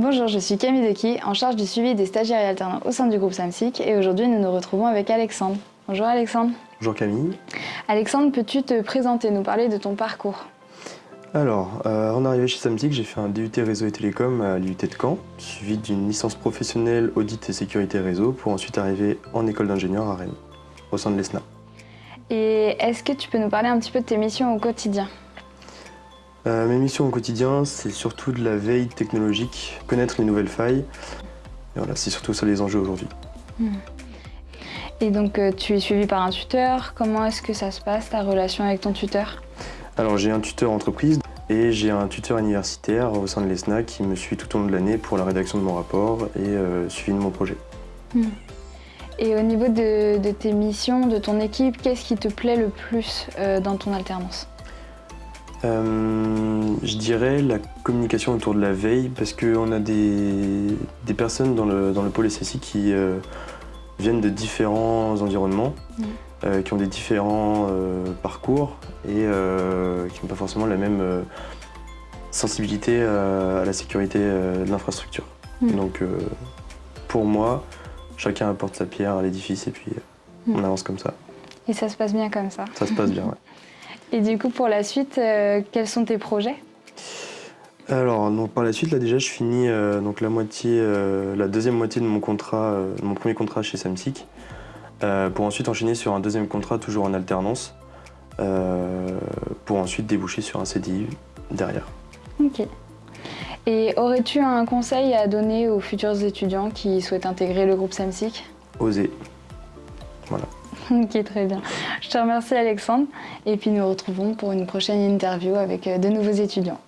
Bonjour, je suis Camille Decky, en charge du suivi des stagiaires et alternants au sein du groupe SAMSIC et aujourd'hui nous nous retrouvons avec Alexandre. Bonjour Alexandre. Bonjour Camille. Alexandre, peux-tu te présenter, nous parler de ton parcours? Alors, euh, en arrivée chez Samsic, j'ai fait un DUT réseau et télécom à l'IUT de Caen, suivi d'une licence professionnelle audit et sécurité réseau pour ensuite arriver en école d'ingénieur à Rennes, au sein de l'ESNA. Et est-ce que tu peux nous parler un petit peu de tes missions au quotidien? Euh, Mes missions au quotidien, c'est surtout de la veille technologique, connaître les nouvelles failles. Et voilà, c'est surtout ça les enjeux aujourd'hui. Hmm. Et donc euh, tu es suivi par un tuteur. Comment est-ce que ça se passe, ta relation avec ton tuteur? Alors j'ai un tuteur entreprise et j'ai un tuteur universitaire au sein de l'ESNA qui me suit tout au long de l'année pour la rédaction de mon rapport et euh, suivi de mon projet. Hmm. Et au niveau de, tes missions, de ton équipe, qu'est-ce qui te plaît le plus euh, dans ton alternance? Euh, Je dirais la communication autour de la veille parce qu'on a des, personnes dans le, dans le pôle SSI qui euh, viennent de différents environnements, mm. qui ont des différents parcours et qui n'ont pas forcément la même sensibilité à la sécurité de l'infrastructure. Mm. Donc pour moi, chacun apporte sa pierre à l'édifice et puis euh, on avance comme ça. Et ça se passe bien comme ça Ça se passe bien, oui. Et du coup, pour la suite, euh, quels sont tes projets? Alors, donc, par la suite, là déjà, je finis euh, donc, la, moitié, la deuxième moitié de mon contrat, mon premier contrat chez Samsic, pour ensuite enchaîner sur un deuxième contrat, toujours en alternance, pour ensuite déboucher sur un CDI derrière. Ok. Et aurais-tu un conseil à donner aux futurs étudiants qui souhaitent intégrer le groupe SAMSIC? Oser. Voilà. ok, très bien. Je te remercie Alexandre et puis nous retrouvons pour une prochaine interview avec euh, de nouveaux étudiants.